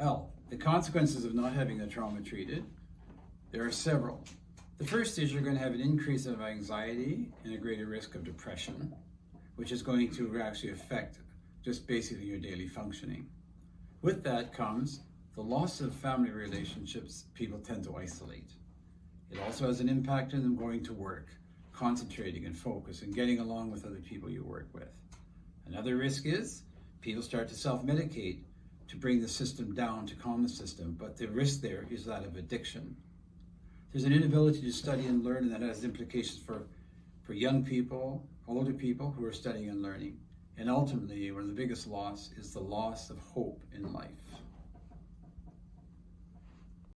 Well, the consequences of not having the trauma treated, there are several. The first is you're going to have an increase of anxiety and a greater risk of depression, which is going to actually affect just basically your daily functioning. With that comes the loss of family relationships, people tend to isolate. It also has an impact on them going to work, concentrating and focus and getting along with other people you work with. Another risk is people start to self-medicate to bring the system down, to calm the system, but the risk there is that of addiction. There's an inability to study and learn, and that has implications for, for young people, older people who are studying and learning. And ultimately, one of the biggest loss is the loss of hope in life.